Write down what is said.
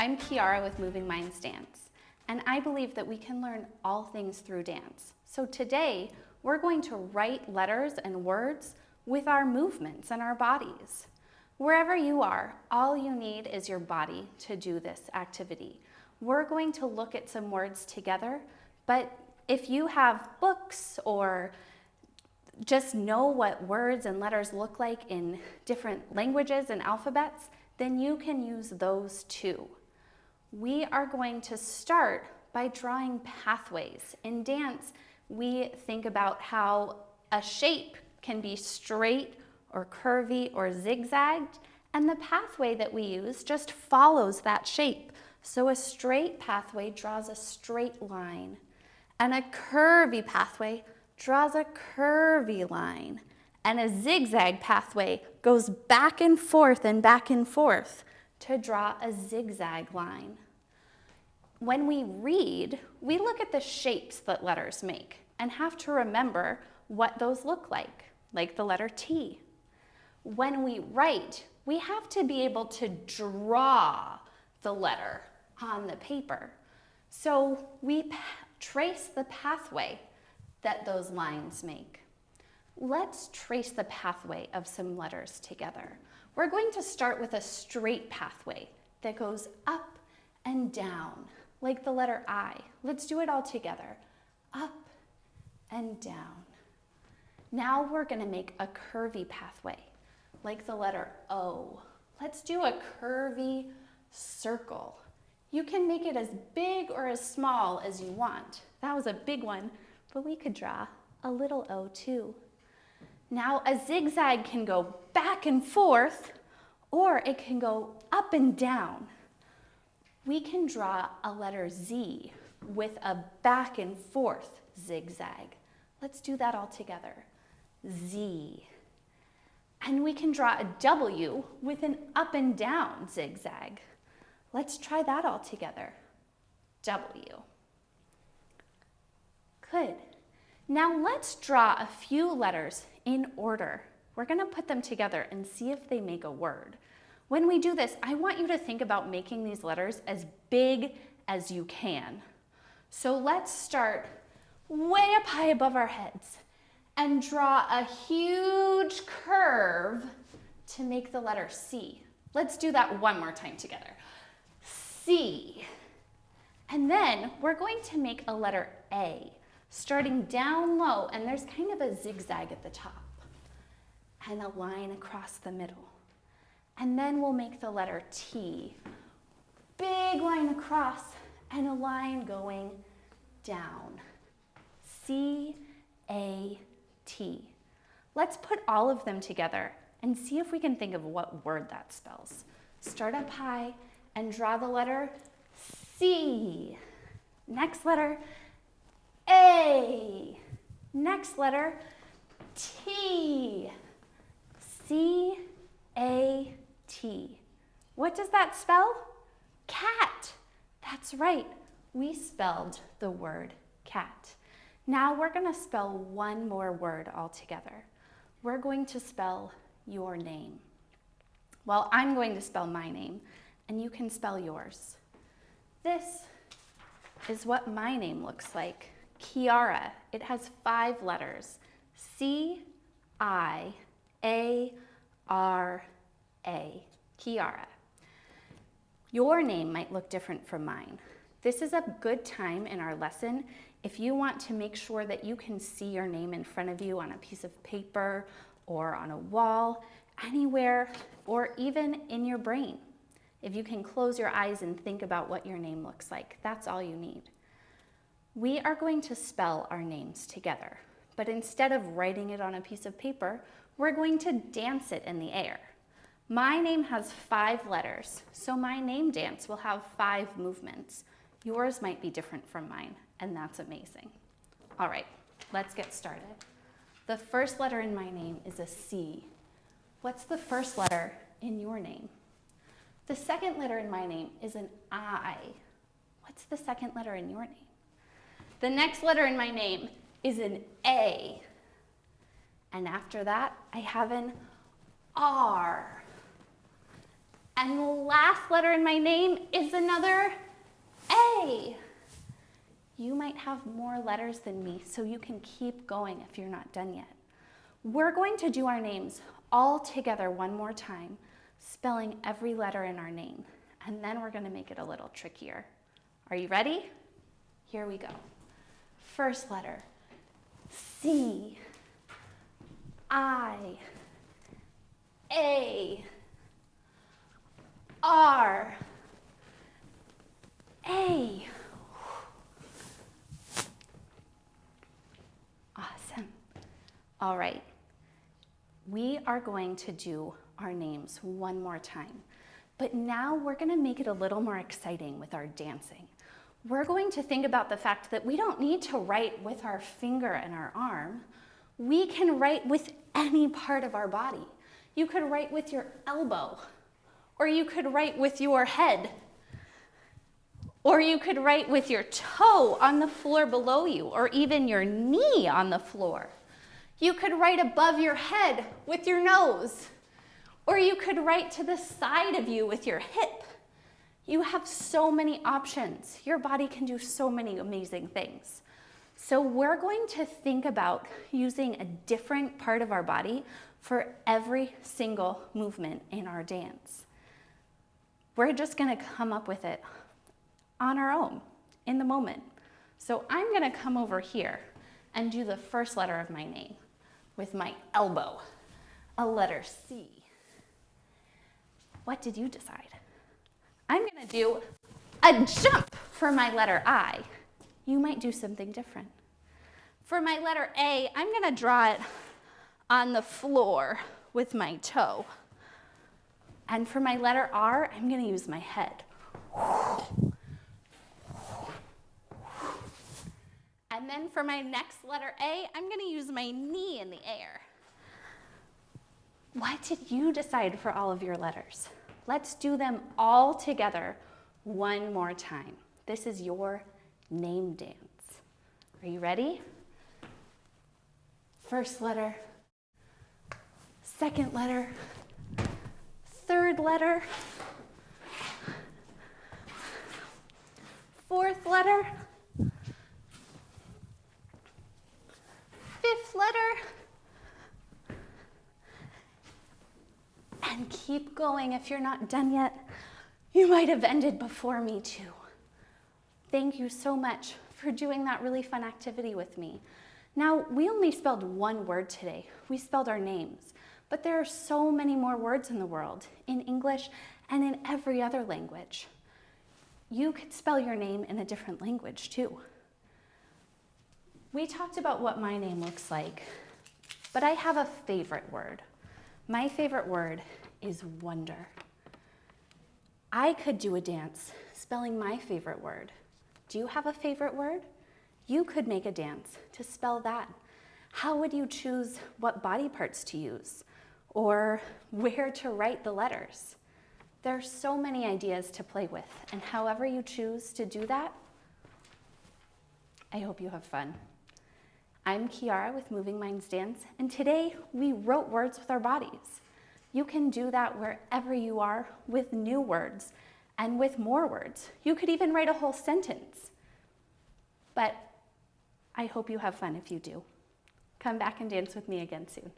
I'm Ciara with Moving Minds Dance, and I believe that we can learn all things through dance. So today, we're going to write letters and words with our movements and our bodies. Wherever you are, all you need is your body to do this activity. We're going to look at some words together, but if you have books or just know what words and letters look like in different languages and alphabets, then you can use those too. We are going to start by drawing pathways. In dance, we think about how a shape can be straight or curvy or zigzagged, and the pathway that we use just follows that shape. So a straight pathway draws a straight line, and a curvy pathway draws a curvy line, and a zigzag pathway goes back and forth and back and forth to draw a zigzag line. When we read, we look at the shapes that letters make and have to remember what those look like, like the letter T. When we write, we have to be able to draw the letter on the paper. So we trace the pathway that those lines make. Let's trace the pathway of some letters together. We're going to start with a straight pathway that goes up and down, like the letter I. Let's do it all together. Up and down. Now we're gonna make a curvy pathway, like the letter O. Let's do a curvy circle. You can make it as big or as small as you want. That was a big one but we could draw a little O too. Now a zigzag can go back and forth or it can go up and down. We can draw a letter Z with a back and forth zigzag. Let's do that all together. Z. And we can draw a W with an up and down zigzag. Let's try that all together. W. Good. Now let's draw a few letters in order. We're gonna put them together and see if they make a word. When we do this, I want you to think about making these letters as big as you can. So let's start way up high above our heads and draw a huge curve to make the letter C. Let's do that one more time together. C. And then we're going to make a letter A starting down low, and there's kind of a zigzag at the top and a line across the middle. And then we'll make the letter T. Big line across and a line going down. C-A-T. Let's put all of them together and see if we can think of what word that spells. Start up high and draw the letter C. Next letter, a. Next letter, T. C A T. What does that spell? Cat. That's right. We spelled the word cat. Now we're going to spell one more word altogether. We're going to spell your name. Well, I'm going to spell my name, and you can spell yours. This is what my name looks like. Ciara. It has five letters. C-I-A-R-A. Ciara. Your name might look different from mine. This is a good time in our lesson if you want to make sure that you can see your name in front of you on a piece of paper or on a wall, anywhere, or even in your brain. If you can close your eyes and think about what your name looks like, that's all you need. We are going to spell our names together, but instead of writing it on a piece of paper, we're going to dance it in the air. My name has five letters, so my name dance will have five movements. Yours might be different from mine, and that's amazing. All right, let's get started. The first letter in my name is a C. What's the first letter in your name? The second letter in my name is an I. What's the second letter in your name? The next letter in my name is an A. And after that, I have an R. And the last letter in my name is another A. You might have more letters than me, so you can keep going if you're not done yet. We're going to do our names all together one more time, spelling every letter in our name. And then we're gonna make it a little trickier. Are you ready? Here we go. First letter, C, I, A, R, A. Awesome. All right. We are going to do our names one more time. But now we're gonna make it a little more exciting with our dancing. We're going to think about the fact that we don't need to write with our finger and our arm. We can write with any part of our body. You could write with your elbow, or you could write with your head, or you could write with your toe on the floor below you, or even your knee on the floor. You could write above your head with your nose. Or you could write to the side of you with your hip. You have so many options. Your body can do so many amazing things. So we're going to think about using a different part of our body for every single movement in our dance. We're just gonna come up with it on our own, in the moment. So I'm gonna come over here and do the first letter of my name with my elbow, a letter C. What did you decide? I'm gonna do a jump for my letter I. You might do something different. For my letter A, I'm gonna draw it on the floor with my toe. And for my letter R, I'm gonna use my head. And then for my next letter A, I'm gonna use my knee in the air. What did you decide for all of your letters? Let's do them all together one more time. This is your name dance. Are you ready? First letter, second letter, third letter, fourth letter, fifth letter, and keep going. If you're not done yet, you might have ended before me too. Thank you so much for doing that really fun activity with me. Now, we only spelled one word today. We spelled our names, but there are so many more words in the world, in English and in every other language. You could spell your name in a different language too. We talked about what my name looks like, but I have a favorite word. My favorite word is wonder. I could do a dance spelling my favorite word. Do you have a favorite word? You could make a dance to spell that. How would you choose what body parts to use or where to write the letters? There are so many ideas to play with, and however you choose to do that, I hope you have fun. I'm Ciara with Moving Minds Dance, and today we wrote words with our bodies. You can do that wherever you are with new words and with more words. You could even write a whole sentence. But I hope you have fun if you do. Come back and dance with me again soon.